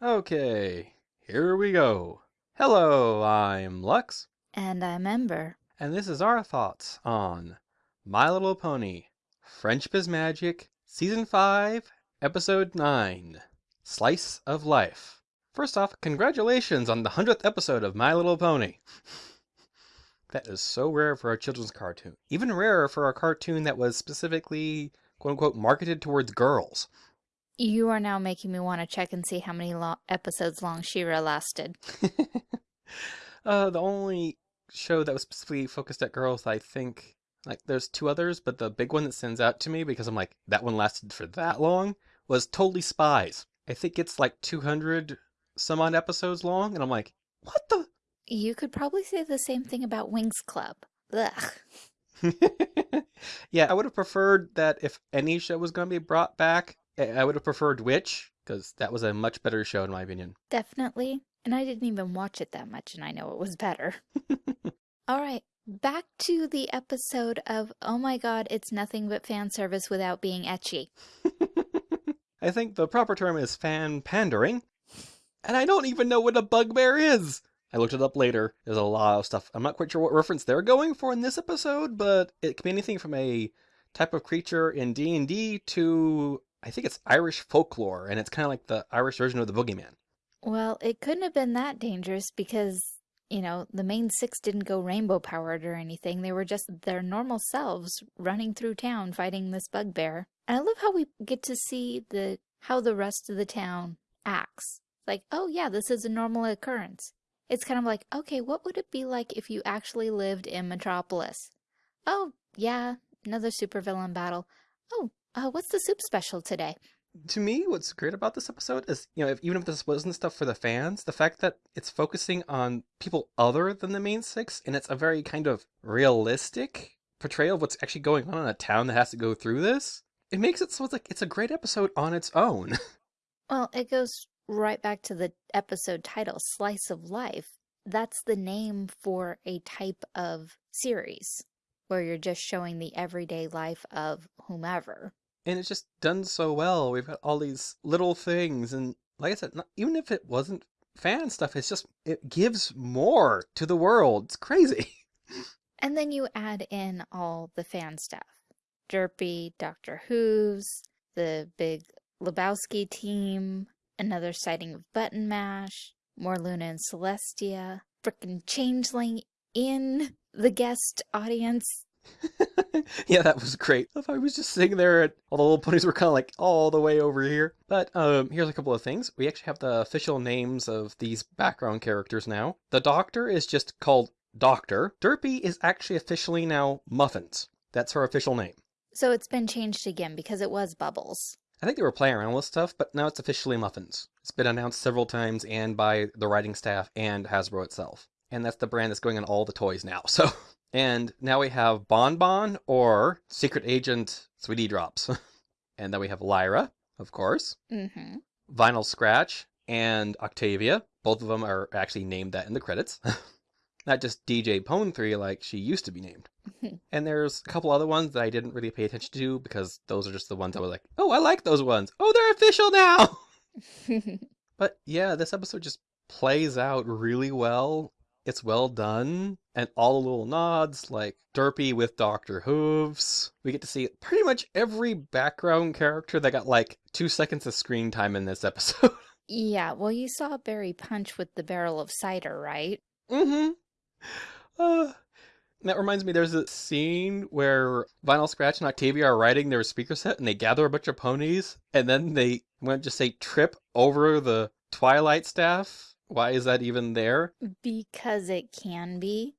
Okay, here we go. Hello, I'm Lux, And I'm Ember. and this is our thoughts on My Little Pony Friendship is Magic, Season 5, Episode 9 Slice of Life. First off, congratulations on the 100th episode of My Little Pony. that is so rare for a children's cartoon. Even rarer for a cartoon that was specifically, quote unquote, marketed towards girls. You are now making me want to check and see how many lo- episodes long She-Ra lasted. uh, the only show that was specifically focused at girls, I think, like there's two others, but the big one that stands out to me because I'm like that one lasted for that long was Totally Spies. I think it's like 200 some odd episodes long, and I'm like, what the? You could probably say the same thing about Winx Club. Ugh. yeah, I would have preferred that if any show was going to be brought back, I would have preferred Witch because that was a much better show in my opinion. Definitely. And I didn't even watch it that much, and I know it was better. All right, back to the episode of Oh my god, it's nothing but fan service without being ecchi. I think the proper term is fan pandering, and I don't even know what a bugbear is. I looked it up later. There's a lot of stuff. I'm not quite sure what reference they're going for in this episode, but it could be anything from a type of creature in D&D to I think it's Irish folklore, and it's kind of like the Irish version of the boogeyman. Well, it couldn't have been that dangerous because, you know, the main six didn't go rainbow powered or anything. They were just their normal selves running through town fighting this bugbear. And I love how we get to see the how the rest of the town acts. Like, oh yeah, this is a normal occurrence. It's kind of like, okay, what would it be like if you actually lived in Metropolis? Oh, yeah, another supervillain battle. Oh, uh, what's the soup special today? to me, what's great about this episode is, you know, if, even if this wasn't stuff for the fans, the fact that it's focusing on people other than the main six, and it's a very kind of realistic portrayal of what's actually going on in a town that has to go through this. It makes it so it's like it's a great episode on its own. Well, it goes right back to the episode title, Slice of Life. That's the name for a type of series where you're just showing the everyday life of whomever. And it's just done so well. We've got all these little things, and like I said, not, even if it wasn't fan stuff, it's just it gives more to the world. It's crazy. And then you add in all the fan stuff Derpy, Doctor Whooves, the big Lebowski team, another sighting of Button Mash, more Luna and Celestia, frickin' Changeling in the guest audience. yeah, that was great. If I was just sitting there and all the little ponies were kind of like all the way over here. But um, here's a couple of things. We actually have the official names of these background characters now. The Doctor is just called Doctor. Derpy is actually officially now Muffins. That's her official name. So it's been changed again because it was Bubbles. I think they were playing around with stuff, but now it's officially Muffins. It's been announced several times and by the writing staff and Hasbro itself. And that's the brand that's going on all the toys now. So, and now we have Bon Bon or Secret Agent Sweetie Drops. and then we have Lyra, of course, Mm-hmm. Vinyl Scratch, and Octavia. Both of them are actually named that in the credits. Not just DJ Pon-3 like she used to be named. And there's a couple other ones that I didn't really pay attention to because those are just the ones I was like, oh, I like those ones. Oh, they're official now. But yeah, this episode just plays out really well. It's well done. And all the little nods, like Derpy with Dr. Hooves. We get to see pretty much every background character that got like two seconds of screen time in this episode. yeah, well, you saw Berry Punch with the barrel of cider, right? mm-hmm. Uh, that reminds me, there's a scene where Vinyl Scratch and Octavia are riding their speaker set and they gather a bunch of ponies and then they, I'm going to just say, trip over the Twilight staff. Why is that even there? Because it can be.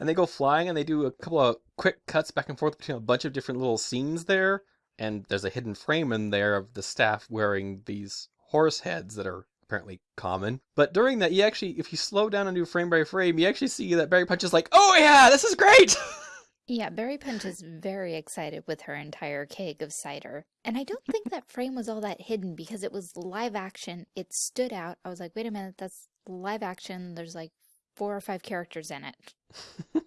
And they go flying and they do a couple of quick cuts back and forth between a bunch of different little scenes there. And there's a hidden frame in there of the staff wearing these horse heads that are apparently common. But during that, you actually, if you slow down and do frame by frame, you actually see that Berry Punch is like, oh yeah, this is great! Yeah, Berry Punch is very excited with her entire keg of cider. And I don't think that frame was all that hidden because it was live action. It stood out. I was like, wait a minute, that's live action. There's like four or five characters in it.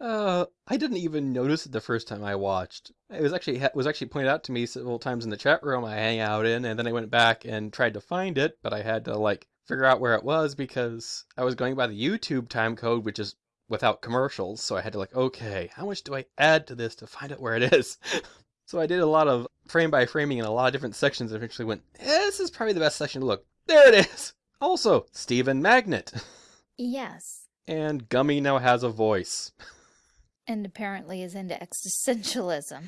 Uh, I didn't even notice it the first time I watched. It was actually it was actually pointed out to me several times in the chat room I hang out in, and then I went back and tried to find it, but I had to like figure out where it was because I was going by the YouTube time code, which is without commercials. So I had to like, okay, how much do I add to this to find out where it is? so I did a lot of frame by framing in a lot of different sections. And eventually went, eh, this is probably the best section to look. There it is. Also, Steven Magnet. Yes. And Gummy now has a voice. And apparently is into existentialism.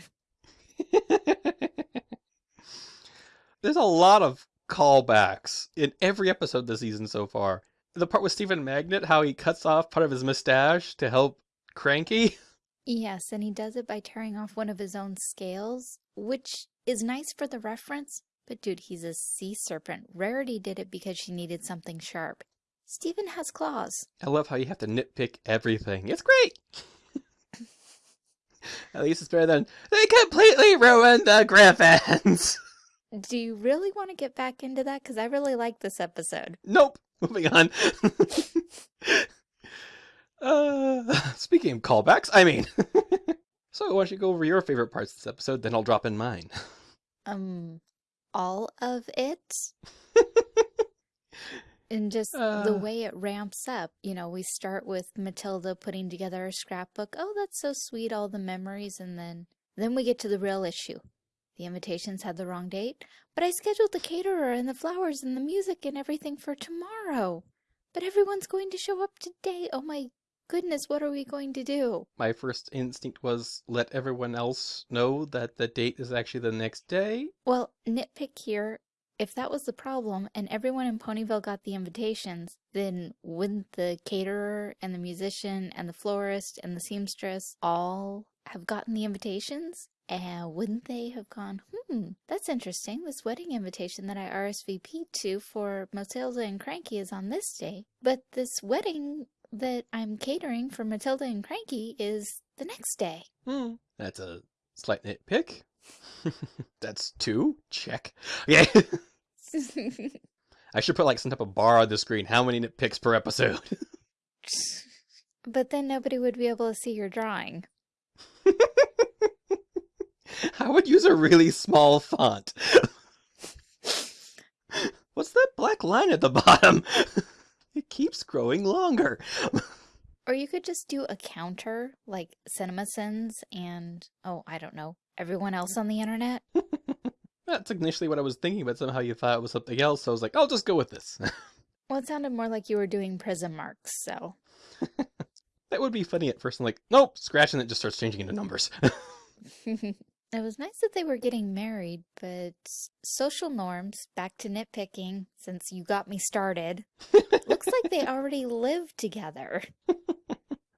There's a lot of callbacks in every episode this season so far. The part with Steven Magnet, how he cuts off part of his mustache to help Cranky. Yes, and he does it by tearing off one of his own scales, which is nice for the reference. But dude, he's a sea serpent. Rarity did it because she needed something sharp. Steven has claws. I love how you have to nitpick everything. It's great. At least it's better than they completely ruined the Griffins. Do you really want to get back into that? Because I really like this episode. Nope. Moving on. uh, speaking of callbacks, I mean. so why don't you go over your favorite parts of this episode, then I'll drop in mine. Um, all of it? and just the Uh. way it ramps up. You know, we start with Matilda putting together a scrapbook. Oh, that's so sweet, all the memories. And then, then we get to the real issue. The invitations had the wrong date, but I scheduled the caterer and the flowers and the music and everything for tomorrow. But everyone's going to show up today. Oh my goodness, what are we going to do? My first instinct was let everyone else know that the date is actually the next day. Well, nitpick here. If that was the problem and everyone in Ponyville got the invitations, then wouldn't the caterer and the musician and the florist and the seamstress all have gotten the invitations? And wouldn't they have gone, hmm, that's interesting. This wedding invitation that I RSVP'd to for Matilda and Cranky is on this day, but this wedding that I'm catering for Matilda and Cranky is the next day. Hmm. That's a slight nitpick. That's two. Check. Yeah. I should put like some type of bar on the screen. How many nitpicks per episode? but then nobody would be able to see your drawing. I would use a really small font. What's that black line at the bottom? It keeps growing longer. Or you could just do a counter like CinemaSins and, oh, I don't know, everyone else on the internet. That's initially what I was thinking, but somehow you thought it was something else, so I was like, I'll just go with this. Well, it sounded more like you were doing prism marks, so. that would be funny at first. I'm like, nope, scratch and it just starts changing into numbers. It was nice that they were getting married, but social norms, back to nitpicking, since you got me started, looks like they already live together.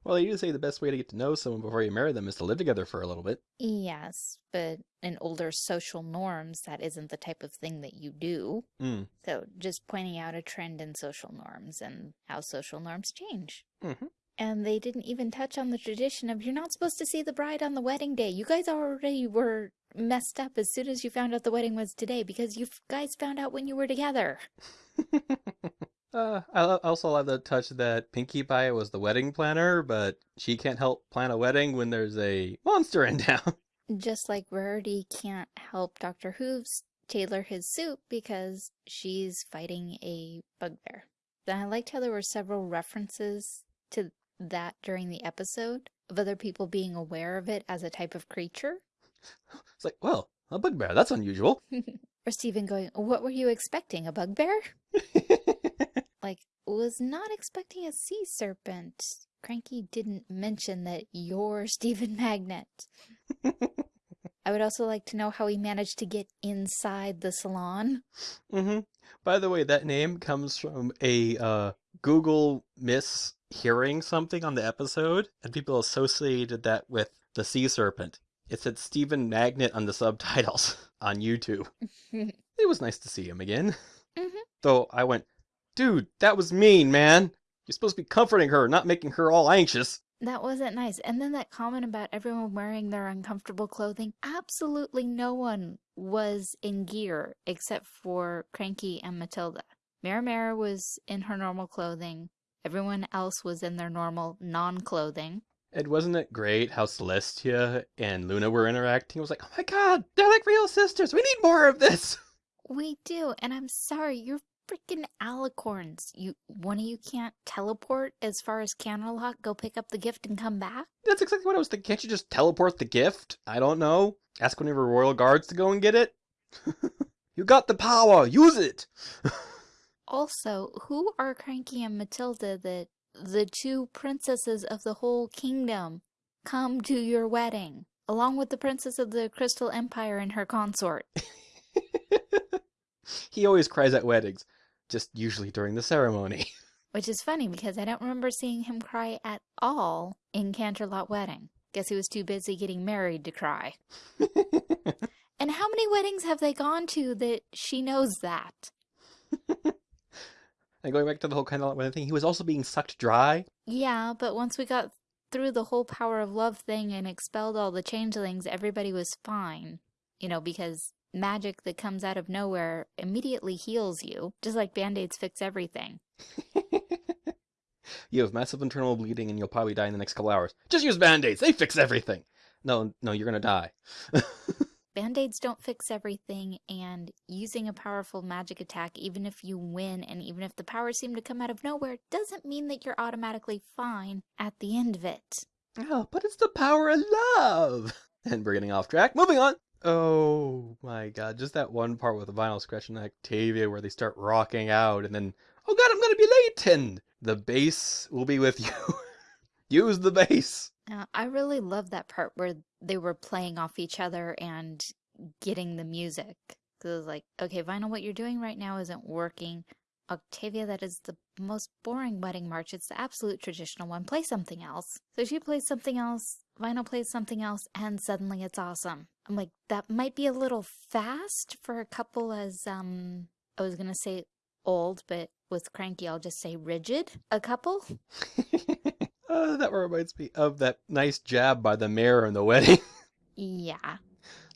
well, they do say the best way to get to know someone before you marry them is to live together for a little bit. Yes, but in older social norms, that isn't the type of thing that you do. Mm. So just pointing out a trend in social norms and how social norms change. Mhm. And they didn't even touch on the tradition of you're not supposed to see the bride on the wedding day. You guys already were messed up as soon as you found out the wedding was today because you guys found out when you were together. uh, I also love the touch that Pinkie Pie was the wedding planner, but she can't help plan a wedding when there's a monster in town. Just like Rarity can't help Dr. Hooves tailor his suit because she's fighting a bugbear. And I liked how there were several references to that during the episode of other people being aware of it as a type of creature. It's like, well, a bugbear, that's unusual. Or Steven going, What were you expecting? A bugbear? Like, was not expecting a sea serpent. Cranky didn't mention that you're Steven Magnet. I would also like to know how he managed to get inside the salon. hmm By the way, that name comes from a uh, Google mishearing something on the episode, and people associated that with the sea serpent. It said Steven Magnet on the subtitles on YouTube. It was nice to see him again. Mhm. Though I went, dude, that was mean, man. You're supposed to be comforting her, not making her all anxious. That wasn't nice. And then that comment about everyone wearing their uncomfortable clothing. Absolutely no one was in gear except for Cranky and Matilda. Mara Mara was in her normal clothing. Everyone else was in their normal non clothing. And wasn't it great how Celestia and Luna were interacting? It was like, oh my god, they're like real sisters. We need more of this. We do, and I'm sorry, you're freaking alicorns. You one of you can't teleport as far as Canterlot, go pick up the gift and come back? That's exactly what I was thinking. Can't you just teleport the gift? I don't know. Ask one of your royal guards to go and get it. you got the power. Use it. Also, who are Cranky and Matilda that the two princesses of the whole kingdom come to your wedding, along with the princess of the Crystal Empire and her consort? he always cries at weddings, just usually during the ceremony. Which is funny because I don't remember seeing him cry at all in Canterlot Wedding. Guess he was too busy getting married to cry. and how many weddings have they gone to that she knows that? And going back to the whole kind of thing, he was also being sucked dry. Yeah, but once we got through the whole power of love thing and expelled all the changelings, everybody was fine. You know, because magic that comes out of nowhere immediately heals you, just like band-aids fix everything. you have massive internal bleeding and you'll probably die in the next couple hours. Just use band-aids, they fix everything. No, no, you're gonna die. Band-aids don't fix everything, and using a powerful magic attack, even if you win and even if the powers seem to come out of nowhere, doesn't mean that you're automatically fine at the end of it. Oh, but it's the power of love! And we're getting off track. Moving on! Oh my god, just that one part with the vinyl scratch and Octavia where they start rocking out and then, oh god, I'm gonna be late! And the bass will be with you. Use the bass! Uh, I really love that part where they were playing off each other and getting the music. Because it was like, okay, Vinyl, what you're doing right now isn't working. Octavia, that is the most boring wedding march. It's the absolute traditional one. Play something else. So she plays something else, Vinyl plays something else, and suddenly it's awesome. I'm like, that might be a little fast for a couple as, um, I was going to say old, but with Cranky, I'll just say rigid. A couple. uh, that reminds me of that nice jab by the mayor in the wedding. yeah.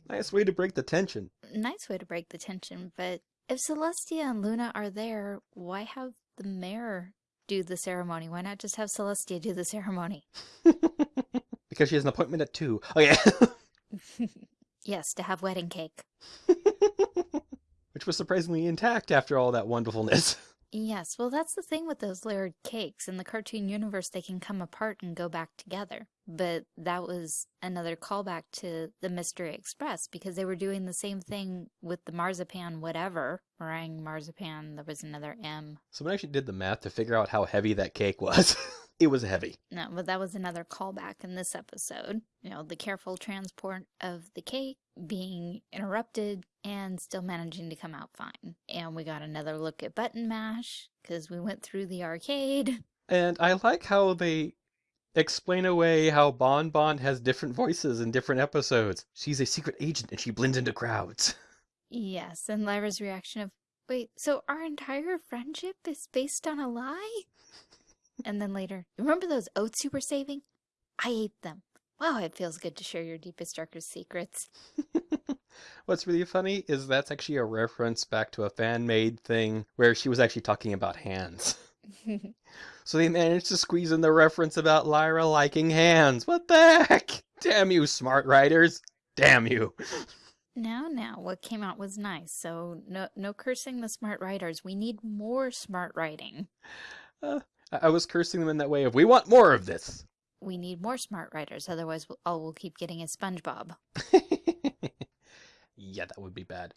Nice way to break the tension. Nice way to break the tension, but if Celestia and Luna are there, why have the mayor do the ceremony? Why not just have Celestia do the ceremony? because she has an appointment at 2. Oh, yeah. yes, to have wedding cake. Which was surprisingly intact after all that wonderfulness. Yes, well that's the thing with those layered cakes. In the cartoon universe, they can come apart and go back together. But that was another callback to the Mystery Express because they were doing the same thing with the marzipan whatever. Meringue marzipan, there was another M. Someone actually did the math to figure out how heavy that cake was. it was heavy. No, but that was another callback in this episode. You know, the careful transport of the cake being interrupted and still managing to come out fine. And we got another look at Button Mash because we went through the arcade. And I like how they explain away how Bon Bon has different voices in different episodes. She's a secret agent and she blends into crowds. Yes, and Lyra's reaction of, wait, so our entire friendship is based on a lie? And then later, remember those oats you were saving? I ate them. Wow, it feels good to share your deepest, darkest secrets. What's really funny is that's actually a reference back to a fan-made thing where she was actually talking about hands. so they managed to squeeze in the reference about Lyra liking hands. What the heck? Damn you, smart writers. Damn you. Now, now, what came out was nice, so no, no cursing the smart writers. We need more smart writing. Uh, I was cursing them in that way of, we want more of this. We need more smart writers, otherwise all we'll keep getting is SpongeBob. yeah, that would be bad.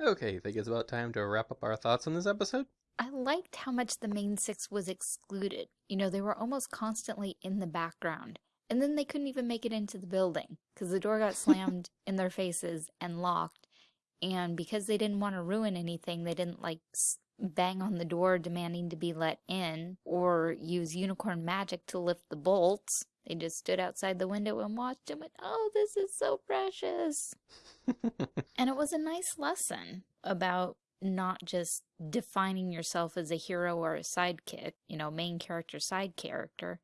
Okay, I think it's about time to wrap up our thoughts on this episode. I liked how much the main six was excluded. You know, they were almost constantly in the background. And then they couldn't even make it into the building because the door got slammed in their faces and locked. And because they didn't want to ruin anything, they didn't like bang on the door demanding to be let in, or use unicorn magic to lift the bolts. They just stood outside the window and watched and went, oh, this is so precious. and it was a nice lesson about not just defining yourself as a hero or a sidekick, you know, main character, side character.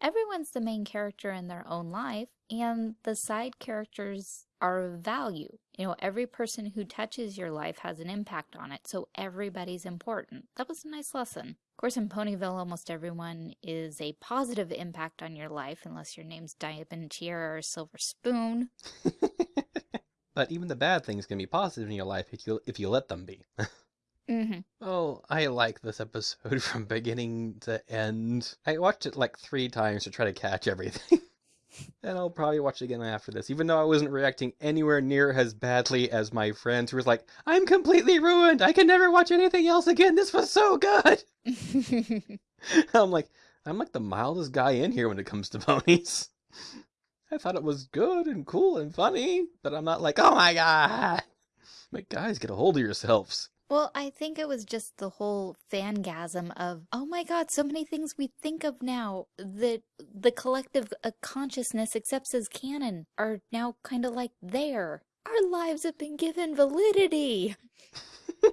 Everyone's the main character in their own life, and the side characters are of value You know, every person who touches your life has an impact on it, so everybody's important. That was a nice lesson. Of course, in Ponyville, almost everyone is a positive impact on your life, unless your name's Diamond Tiara or Silver Spoon. but even the bad things can be positive in your life if you if you let them be. mm-hmm. Oh, I like this episode from beginning to end. I watched it like three times to try to catch everything. And I'll probably watch it again after this, even though I wasn't reacting anywhere near as badly as my friends who was like, I'm completely ruined. I can never watch anything else again. This was so good. I'm like, I'm like the mildest guy in here when it comes to ponies. I thought it was good and cool and funny, but I'm not like, oh my god. Like, guys, get a hold of yourselves. Well, I think it was just the whole fangasm of, oh my god, so many things we think of now that the collective uh, consciousness accepts as canon are now kind of like there. Our lives have been given validity. and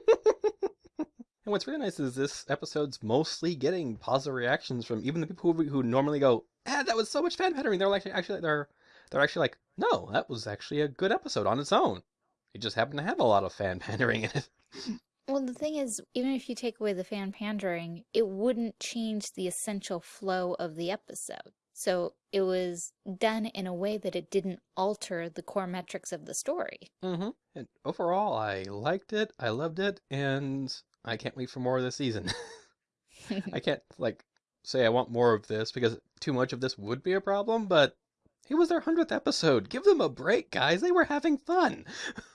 what's really nice is this episode's mostly getting positive reactions from even the people who, who normally go, ah, that was so much fan pandering. They're like, actually, they're, they're actually like, no, that was actually a good episode on its own. It just happened to have a lot of fan pandering in it. Well, the thing is, even if you take away the fan pandering, it wouldn't change the essential flow of the episode. So it was done in a way that it didn't alter the core metrics of the story. Mm-hmm. And overall, I liked it, I loved it, and I can't wait for more of this season. I can't, like, say I want more of this because too much of this would be a problem, but it was their 100th episode. Give them a break, guys. They were having fun.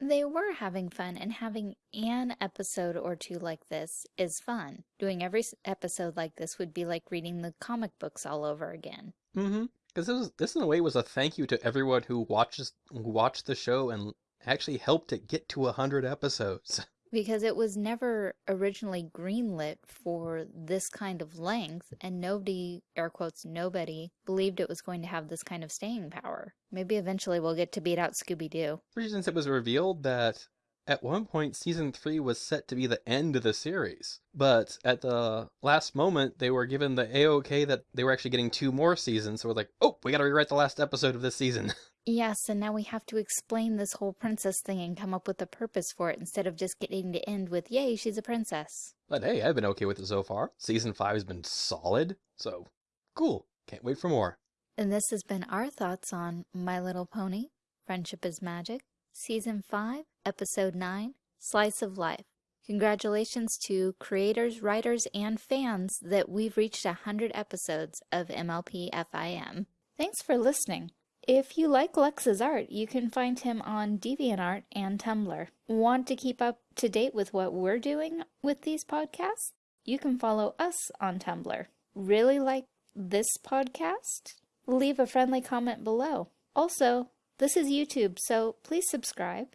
They were having fun, and having an episode or two like this is fun. Doing every episode like this would be like reading the comic books all over again. Mm-hmm. Because this, this, in a way, was a thank you to everyone who watches watched the show and actually helped it get to a hundred episodes. because it was never originally greenlit for this kind of length, and nobody, air quotes, nobody, believed it was going to have this kind of staying power. Maybe eventually we'll get to beat out Scooby-Doo. Since it was revealed that at one point season 3 was set to be the end of the series, but at the last moment they were given the A-OK that they were actually getting two more seasons, so we're like, oh, we gotta rewrite the last episode of this season. Yes, and now we have to explain this whole princess thing and come up with a purpose for it instead of just getting to end with, yay, she's a princess. But hey, I've been okay with it so far. Season 5 has been solid, so cool. Can't wait for more. And this has been our thoughts on My Little Pony, Friendship is Magic, Season 5, Episode 9, Slice of Life. Congratulations to creators, writers, and fans that we've reached 100 episodes of MLP FIM. Thanks for listening. If you like Lux's art, you can find him on DeviantArt and Tumblr. Want to keep up to date with what we're doing with these podcasts? You can follow us on Tumblr. Really like this podcast? Leave a friendly comment below. Also, this is YouTube, so please subscribe.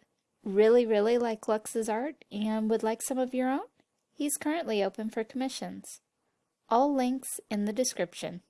Really, really like Lux's art and would like some of your own? He's currently open for commissions. All links in the description.